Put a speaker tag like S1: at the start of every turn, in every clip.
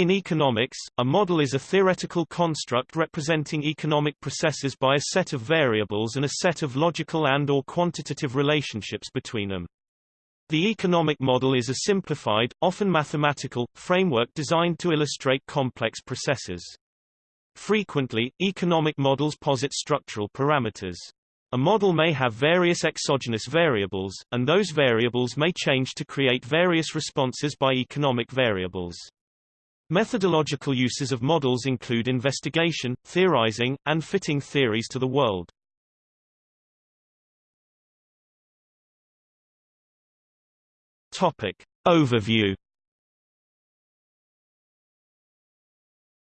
S1: In economics, a model is a theoretical construct representing economic processes by a set of variables and a set of logical and or quantitative relationships between them. The economic model is a simplified, often mathematical, framework designed to illustrate complex processes. Frequently, economic models posit structural parameters. A model may have various exogenous variables, and those variables may change to create various responses by economic variables. Methodological uses of models include investigation, theorizing, and fitting theories to the world. Topic. Overview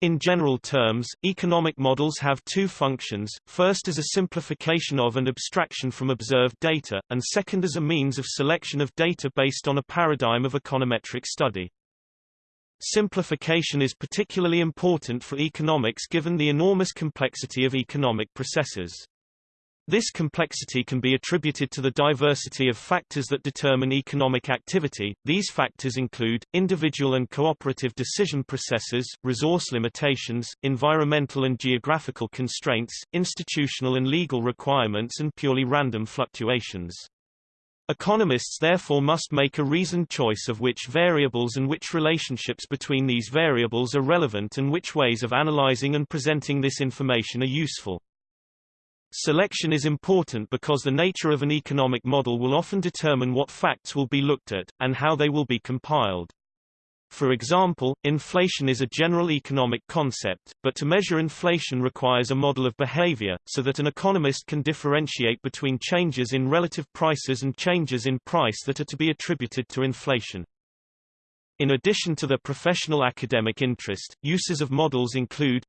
S1: In general terms, economic models have two functions, first as a simplification of and abstraction from observed data, and second as a means of selection of data based on a paradigm of econometric study. Simplification is particularly important for economics given the enormous complexity of economic processes. This complexity can be attributed to the diversity of factors that determine economic activity. These factors include individual and cooperative decision processes, resource limitations, environmental and geographical constraints, institutional and legal requirements and purely random fluctuations. Economists therefore must make a reasoned choice of which variables and which relationships between these variables are relevant and which ways of analyzing and presenting this information are useful. Selection is important because the nature of an economic model will often determine what facts will be looked at, and how they will be compiled. For example, inflation is a general economic concept, but to measure inflation requires a model of behavior, so that an economist can differentiate between changes in relative prices and changes in price that are to be attributed to inflation. In addition to the professional academic interest, uses of models include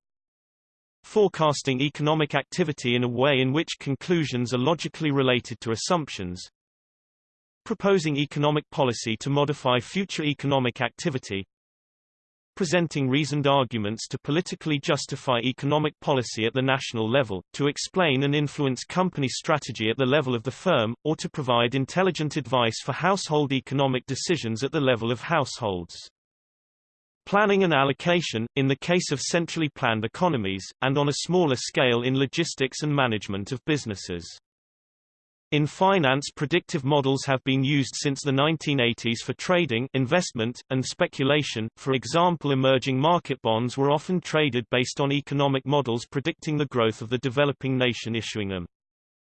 S1: forecasting economic activity in a way in which conclusions are logically related to assumptions, proposing economic policy to modify future economic activity, presenting reasoned arguments to politically justify economic policy at the national level, to explain and influence company strategy at the level of the firm, or to provide intelligent advice for household economic decisions at the level of households. Planning and allocation, in the case of centrally planned economies, and on a smaller scale in logistics and management of businesses. In finance predictive models have been used since the 1980s for trading investment, and speculation, for example emerging market bonds were often traded based on economic models predicting the growth of the developing nation issuing them.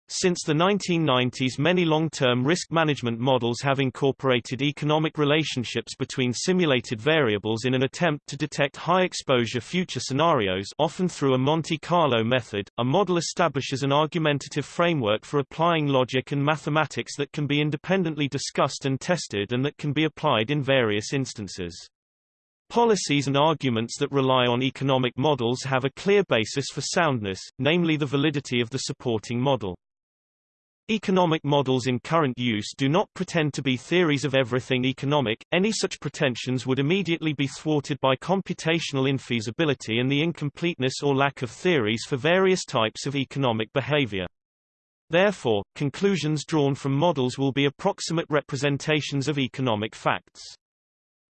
S1: Since the 1990s many long-term risk management models have incorporated economic relationships between simulated variables in an attempt to detect high-exposure future scenarios often through a Monte Carlo method. A model establishes an argumentative framework for applying logic and mathematics that can be independently discussed and tested and that can be applied in various instances. Policies and arguments that rely on economic models have a clear basis for soundness, namely the validity of the supporting model. Economic models in current use do not pretend to be theories of everything economic, any such pretensions would immediately be thwarted by computational infeasibility and the incompleteness or lack of theories for various types of economic behavior. Therefore, conclusions drawn from models will be approximate representations of economic facts.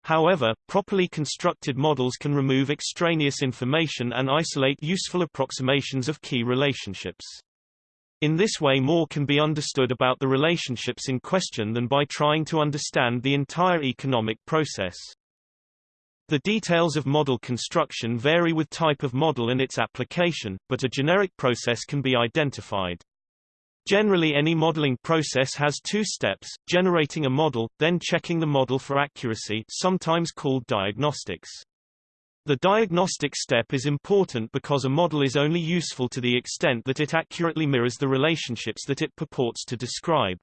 S1: However, properly constructed models can remove extraneous information and isolate useful approximations of key relationships. In this way more can be understood about the relationships in question than by trying to understand the entire economic process. The details of model construction vary with type of model and its application, but a generic process can be identified. Generally any modeling process has two steps, generating a model, then checking the model for accuracy sometimes called diagnostics. The diagnostic step is important because a model is only useful to the extent that it accurately mirrors the relationships that it purports to describe.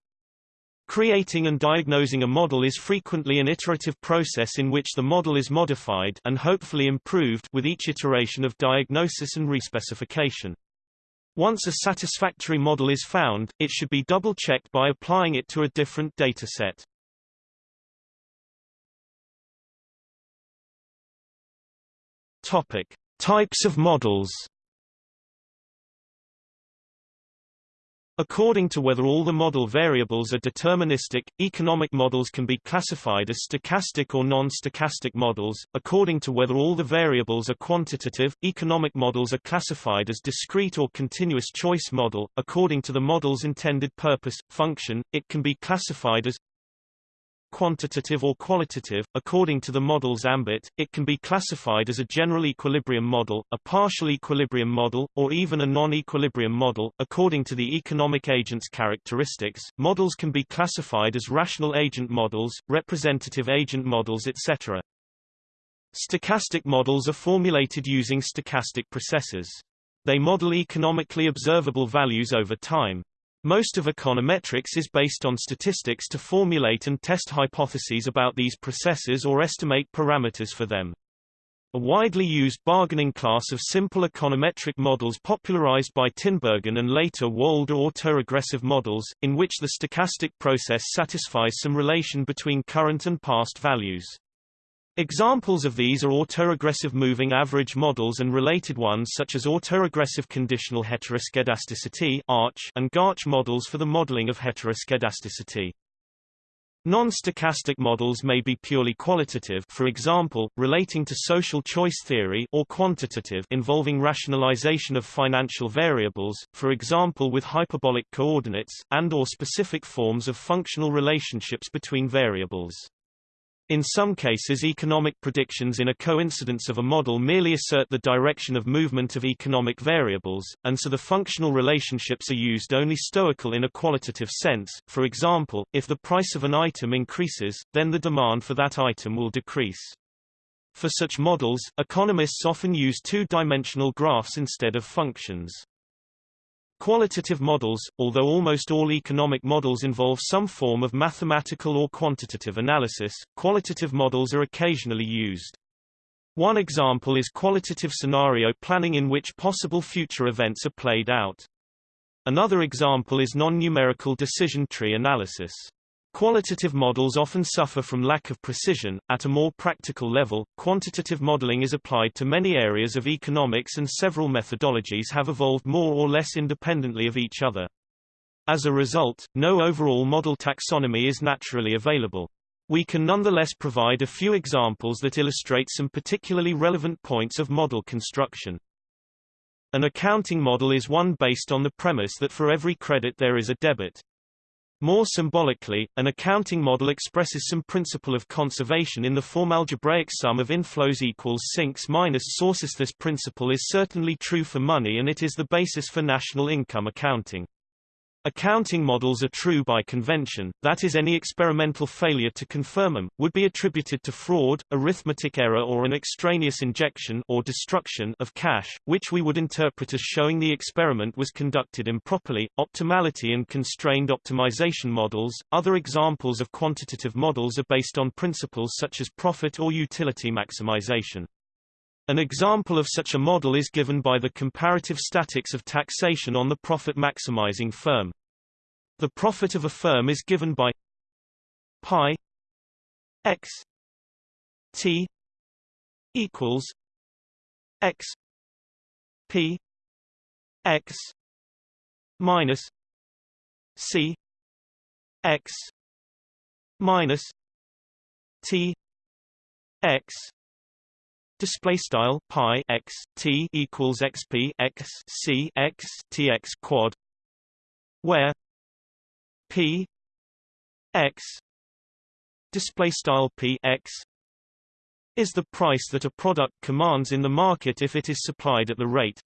S1: Creating and diagnosing a model is frequently an iterative process in which the model is modified and hopefully improved with each iteration of diagnosis and respecification. Once a satisfactory model is found, it should be double-checked by applying it to a different dataset. Topic: Types of models. According to whether all the model variables are deterministic, economic models can be classified as stochastic or non-stochastic models. According to whether all the variables are quantitative, economic models are classified as discrete or continuous choice model. According to the model's intended purpose, function, it can be classified as quantitative or qualitative. According to the model's ambit, it can be classified as a general equilibrium model, a partial equilibrium model, or even a non-equilibrium model. According to the economic agent's characteristics, models can be classified as rational agent models, representative agent models etc. Stochastic models are formulated using stochastic processes. They model economically observable values over time. Most of econometrics is based on statistics to formulate and test hypotheses about these processes or estimate parameters for them. A widely used bargaining class of simple econometric models popularized by Tinbergen and later Wold are autoregressive models, in which the stochastic process satisfies some relation between current and past values. Examples of these are autoregressive moving average models and related ones such as autoregressive conditional heteroskedasticity and Garch models for the modeling of heteroskedasticity. Non-stochastic models may be purely qualitative for example, relating to social choice theory or quantitative involving rationalization of financial variables, for example with hyperbolic coordinates, and or specific forms of functional relationships between variables. In some cases economic predictions in a coincidence of a model merely assert the direction of movement of economic variables, and so the functional relationships are used only stoical in a qualitative sense, for example, if the price of an item increases, then the demand for that item will decrease. For such models, economists often use two-dimensional graphs instead of functions. Qualitative models, although almost all economic models involve some form of mathematical or quantitative analysis, qualitative models are occasionally used. One example is qualitative scenario planning in which possible future events are played out. Another example is non-numerical decision tree analysis. Qualitative models often suffer from lack of precision. At a more practical level, quantitative modeling is applied to many areas of economics and several methodologies have evolved more or less independently of each other. As a result, no overall model taxonomy is naturally available. We can nonetheless provide a few examples that illustrate some particularly relevant points of model construction. An accounting model is one based on the premise that for every credit there is a debit. More symbolically, an accounting model expresses some principle of conservation in the form algebraic sum of inflows equals sinks minus sources. This principle is certainly true for money and it is the basis for national income accounting. Accounting models are true by convention, that is any experimental failure to confirm them, would be attributed to fraud, arithmetic error or an extraneous injection or destruction of cash, which we would interpret as showing the experiment was conducted improperly. Optimality and constrained optimization models. Other examples of quantitative models are based on principles such as profit or utility maximization. An example of such a model is given by the comparative statics of taxation on the profit-maximizing firm. The profit of a firm is given by pi x t equals x p x minus c x minus t x display style pi x t equals xp x c x t x quad where p x display style p x is the price that a product commands in the market if it is supplied at the rate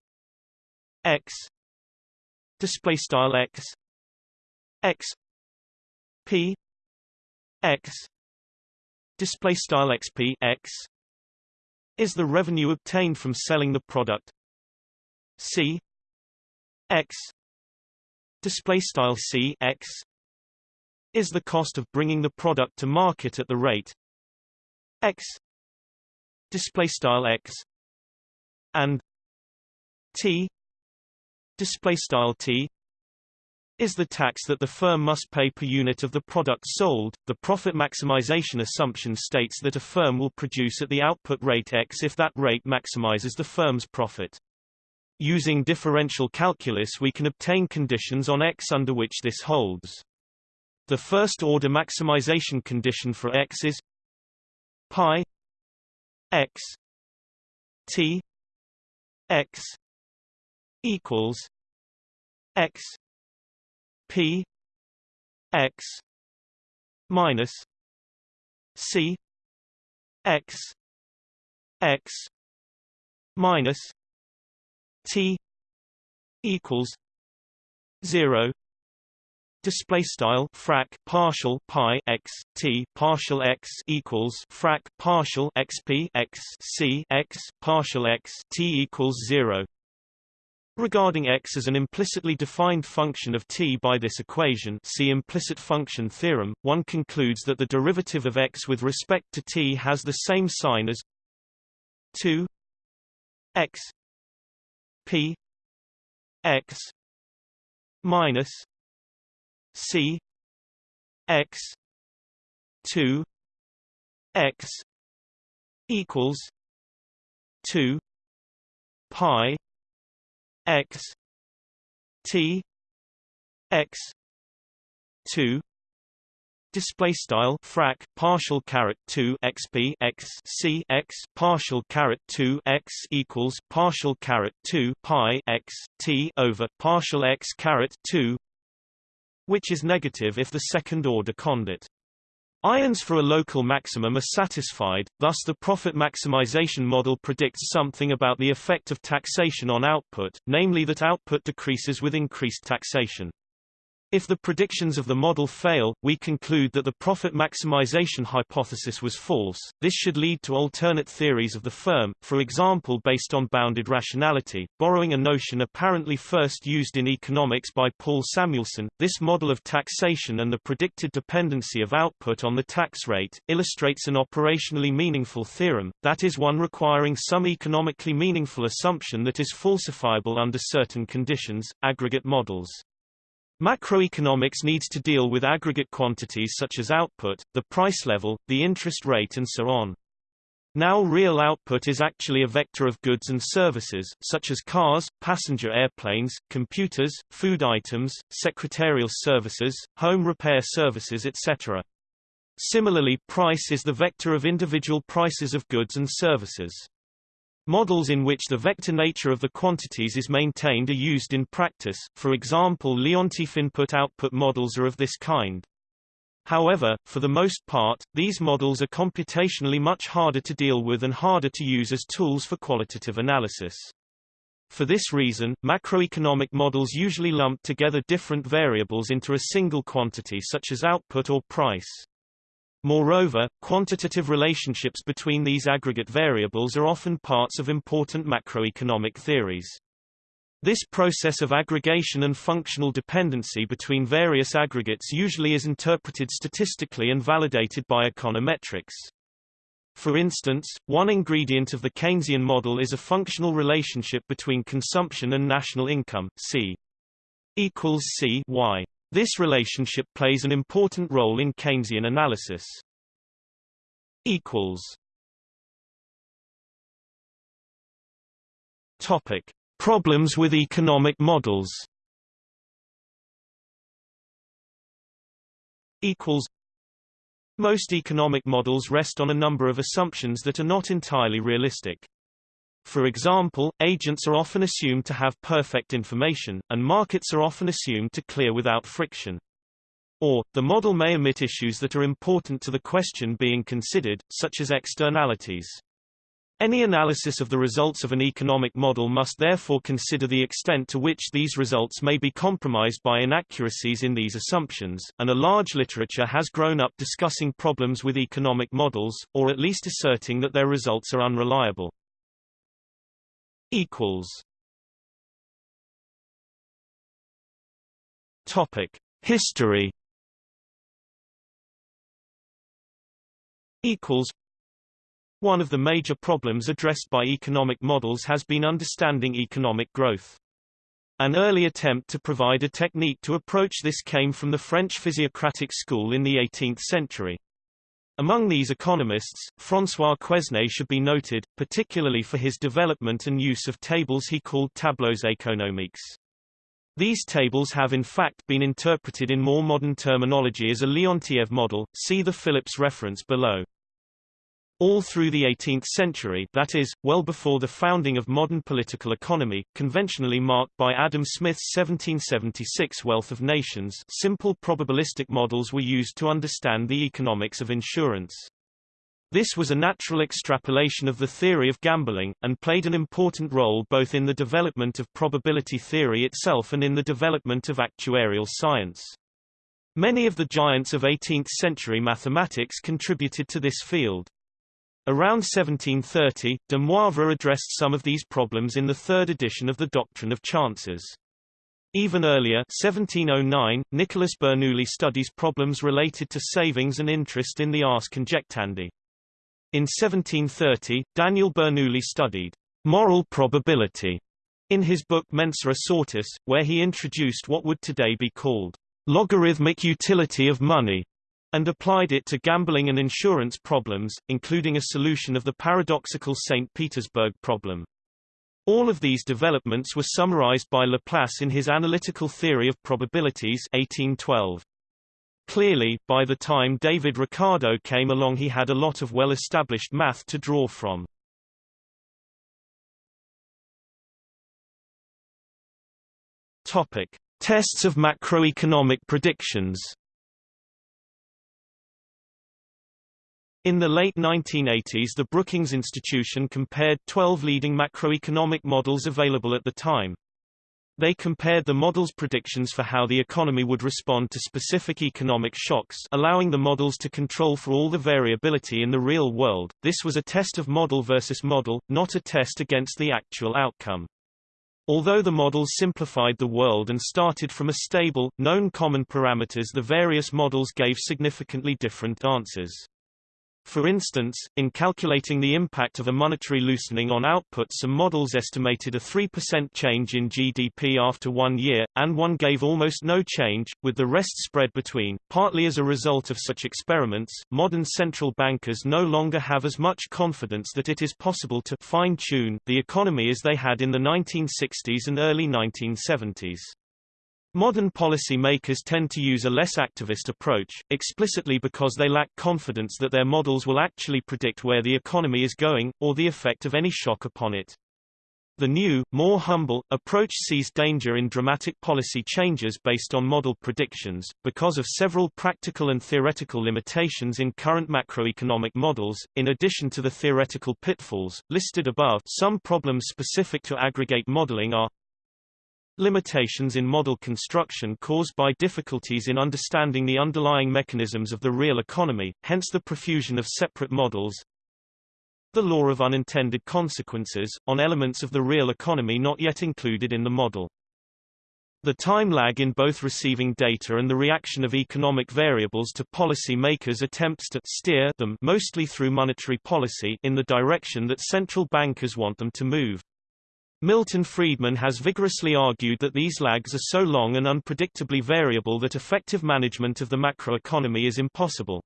S1: x display style x x p x display style xp x is the revenue obtained from selling the product. C. X. Display style C. X. Is the cost of bringing the product to market at the rate. X. Display style X. And T. Display style T is the tax that the firm must pay per unit of the product sold. The profit maximization assumption states that a firm will produce at the output rate X if that rate maximizes the firm's profit. Using differential calculus we can obtain conditions on X under which this holds. The first-order maximization condition for X is pi X T X equals X P X minus C X X minus T equals zero. Display style frac partial pi x t partial x equals frac partial xp x c x partial x t equals 0 Regarding x as an implicitly defined function of t by this equation see implicit function theorem, one concludes that the derivative of x with respect to t has the same sign as 2 x p x minus C X two X equals two Pi X T X two display style frac partial caret 2 xp x c x partial caret 2 x equals partial caret 2 pi x t over partial x caret 2 which is negative if the second-order condit. Ions for a local maximum are satisfied, thus the profit maximization model predicts something about the effect of taxation on output, namely that output decreases with increased taxation. If the predictions of the model fail, we conclude that the profit maximization hypothesis was false. This should lead to alternate theories of the firm, for example based on bounded rationality. Borrowing a notion apparently first used in economics by Paul Samuelson, this model of taxation and the predicted dependency of output on the tax rate, illustrates an operationally meaningful theorem, that is one requiring some economically meaningful assumption that is falsifiable under certain conditions, aggregate models. Macroeconomics needs to deal with aggregate quantities such as output, the price level, the interest rate and so on. Now real output is actually a vector of goods and services, such as cars, passenger airplanes, computers, food items, secretarial services, home repair services etc. Similarly price is the vector of individual prices of goods and services. Models in which the vector nature of the quantities is maintained are used in practice, for example Leontief input-output models are of this kind. However, for the most part, these models are computationally much harder to deal with and harder to use as tools for qualitative analysis. For this reason, macroeconomic models usually lump together different variables into a single quantity such as output or price. Moreover, quantitative relationships between these aggregate variables are often parts of important macroeconomic theories. This process of aggregation and functional dependency between various aggregates usually is interpreted statistically and validated by econometrics. For instance, one ingredient of the Keynesian model is a functional relationship between consumption and national income, C equals C y. This relationship plays an important role in Keynesian analysis. Equals. Topic: Problems with economic models. Equals. Most economic models rest on a number of assumptions that are not entirely realistic. For example, agents are often assumed to have perfect information, and markets are often assumed to clear without friction. Or, the model may omit issues that are important to the question being considered, such as externalities. Any analysis of the results of an economic model must therefore consider the extent to which these results may be compromised by inaccuracies in these assumptions, and a large literature has grown up discussing problems with economic models, or at least asserting that their results are unreliable equals Topic History equals One of the major problems addressed by economic models has been understanding economic growth. An early attempt to provide a technique to approach this came from the French physiocratic school in the 18th century. Among these economists, François Quesnay should be noted, particularly for his development and use of tables he called tableaux économiques. These tables have in fact been interpreted in more modern terminology as a Leontief model, see the Phillips reference below. All through the 18th century that is, well before the founding of modern political economy, conventionally marked by Adam Smith's 1776 Wealth of Nations simple probabilistic models were used to understand the economics of insurance. This was a natural extrapolation of the theory of gambling, and played an important role both in the development of probability theory itself and in the development of actuarial science. Many of the giants of 18th-century mathematics contributed to this field. Around 1730, de Moivre addressed some of these problems in the third edition of the Doctrine of Chances. Even earlier 1709, Nicholas Bernoulli studies problems related to savings and interest in the Ars Conjectandi. In 1730, Daniel Bernoulli studied moral probability in his book Mensura Sortis, where he introduced what would today be called logarithmic utility of money and applied it to gambling and insurance problems, including a solution of the paradoxical St. Petersburg problem. All of these developments were summarized by Laplace in his Analytical Theory of Probabilities 1812. Clearly, by the time David Ricardo came along he had a lot of well-established math to draw from. Topic. Tests of macroeconomic predictions In the late 1980s the Brookings Institution compared 12 leading macroeconomic models available at the time. They compared the models' predictions for how the economy would respond to specific economic shocks allowing the models to control for all the variability in the real world. This was a test of model versus model, not a test against the actual outcome. Although the models simplified the world and started from a stable, known common parameters the various models gave significantly different answers. For instance, in calculating the impact of a monetary loosening on output some models estimated a 3% change in GDP after one year, and one gave almost no change, with the rest spread between. Partly as a result of such experiments, modern central bankers no longer have as much confidence that it is possible to fine-tune the economy as they had in the 1960s and early 1970s. Modern policy makers tend to use a less activist approach, explicitly because they lack confidence that their models will actually predict where the economy is going, or the effect of any shock upon it. The new, more humble, approach sees danger in dramatic policy changes based on model predictions, because of several practical and theoretical limitations in current macroeconomic models. In addition to the theoretical pitfalls, listed above, some problems specific to aggregate modeling are Limitations in model construction caused by difficulties in understanding the underlying mechanisms of the real economy, hence the profusion of separate models. The law of unintended consequences, on elements of the real economy not yet included in the model. The time lag in both receiving data and the reaction of economic variables to policy makers' attempts to steer them mostly through monetary policy in the direction that central bankers want them to move. Milton Friedman has vigorously argued that these lags are so long and unpredictably variable that effective management of the macroeconomy is impossible.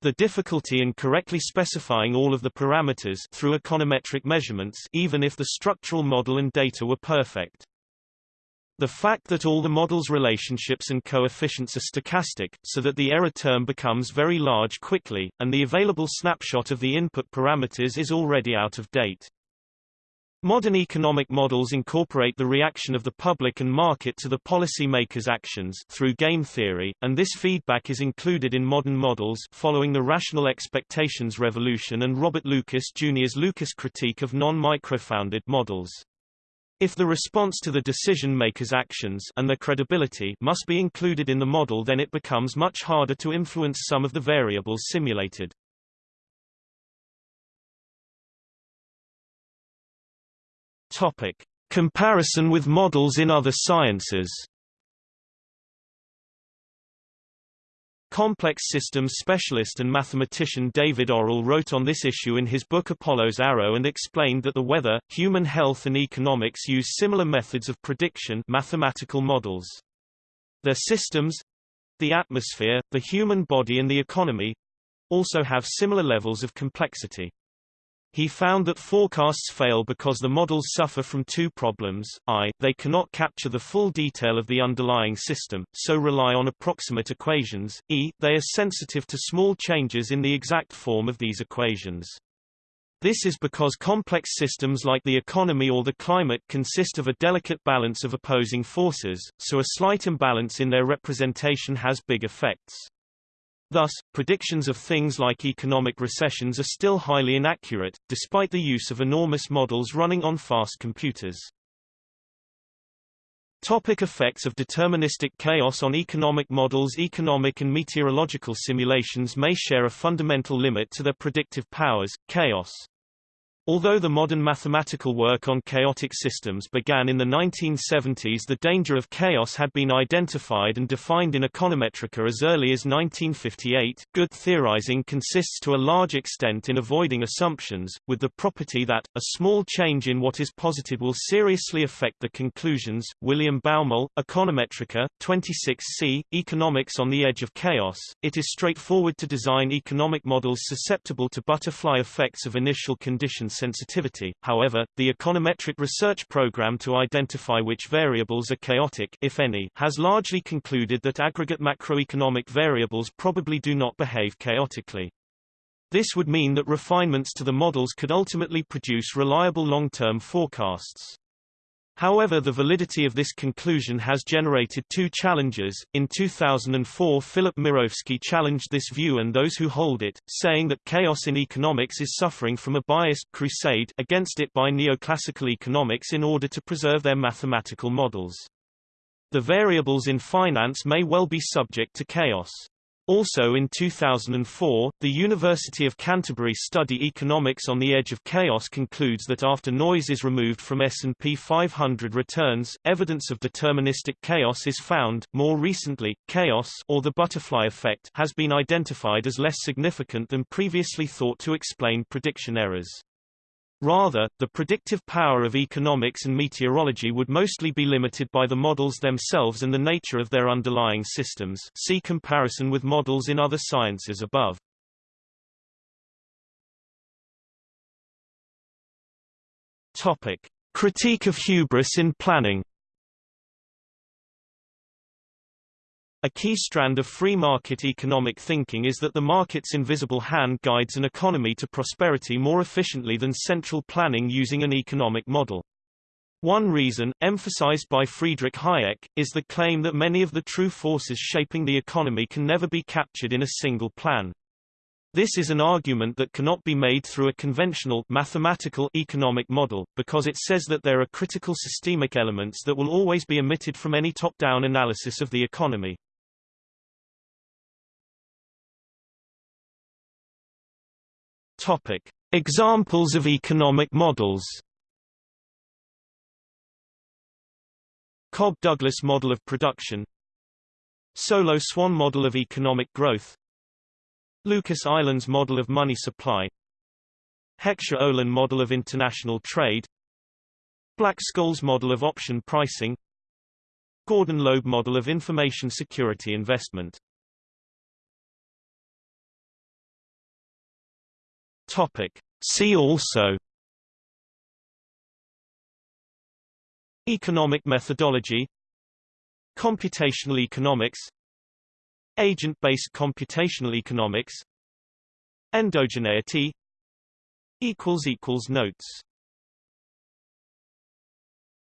S1: The difficulty in correctly specifying all of the parameters through econometric measurements even if the structural model and data were perfect. The fact that all the model's relationships and coefficients are stochastic, so that the error term becomes very large quickly, and the available snapshot of the input parameters is already out of date. Modern economic models incorporate the reaction of the public and market to the policy makers' actions through game theory, and this feedback is included in modern models following the rational expectations revolution and Robert Lucas Jr.'s Lucas critique of non-microfounded models. If the response to the decision makers' actions and their credibility must be included in the model then it becomes much harder to influence some of the variables simulated. Topic: Comparison with models in other sciences. Complex systems specialist and mathematician David Orrell wrote on this issue in his book Apollo's Arrow and explained that the weather, human health and economics use similar methods of prediction mathematical models. Their systems—the atmosphere, the human body and the economy, also have similar levels of complexity. He found that forecasts fail because the models suffer from two problems, i, they cannot capture the full detail of the underlying system, so rely on approximate equations, e, they are sensitive to small changes in the exact form of these equations. This is because complex systems like the economy or the climate consist of a delicate balance of opposing forces, so a slight imbalance in their representation has big effects. Thus, predictions of things like economic recessions are still highly inaccurate, despite the use of enormous models running on fast computers. Topic effects of deterministic chaos on economic models Economic and meteorological simulations may share a fundamental limit to their predictive powers, chaos. Although the modern mathematical work on chaotic systems began in the 1970s the danger of chaos had been identified and defined in econometrica as early as 1958. Good theorizing consists to a large extent in avoiding assumptions, with the property that, a small change in what is posited will seriously affect the conclusions. William Baumol, Econometrica, 26c, Economics on the Edge of Chaos. It is straightforward to design economic models susceptible to butterfly effects of initial conditions sensitivity. However, the econometric research program to identify which variables are chaotic if any has largely concluded that aggregate macroeconomic variables probably do not behave chaotically. This would mean that refinements to the models could ultimately produce reliable long-term forecasts. However the validity of this conclusion has generated two challenges. In 2004 Philip Mirowski challenged this view and those who hold it, saying that chaos in economics is suffering from a biased crusade against it by neoclassical economics in order to preserve their mathematical models. The variables in finance may well be subject to chaos. Also in 2004, the University of Canterbury study Economics on the Edge of Chaos concludes that after noise is removed from S&P 500 returns, evidence of deterministic chaos is found. More recently, chaos or the butterfly effect has been identified as less significant than previously thought to explain prediction errors. Rather, the predictive power of economics and meteorology would mostly be limited by the models themselves and the nature of their underlying systems see comparison with models in other sciences above. Topic. Critique of hubris in planning A key strand of free market economic thinking is that the market's invisible hand guides an economy to prosperity more efficiently than central planning using an economic model. One reason, emphasized by Friedrich Hayek, is the claim that many of the true forces shaping the economy can never be captured in a single plan. This is an argument that cannot be made through a conventional mathematical economic model, because it says that there are critical systemic elements that will always be omitted from any top-down analysis of the economy. Topic: Examples of economic models. Cobb-Douglas model of production. Solow-Swan model of economic growth. Lucas Islands model of money supply. Heckscher-Ohlin model of international trade. Black-Scholes model of option pricing. Gordon-Loeb model of information security investment Topic. See also Economic methodology Computational economics Agent-based computational economics Endogeneity Notes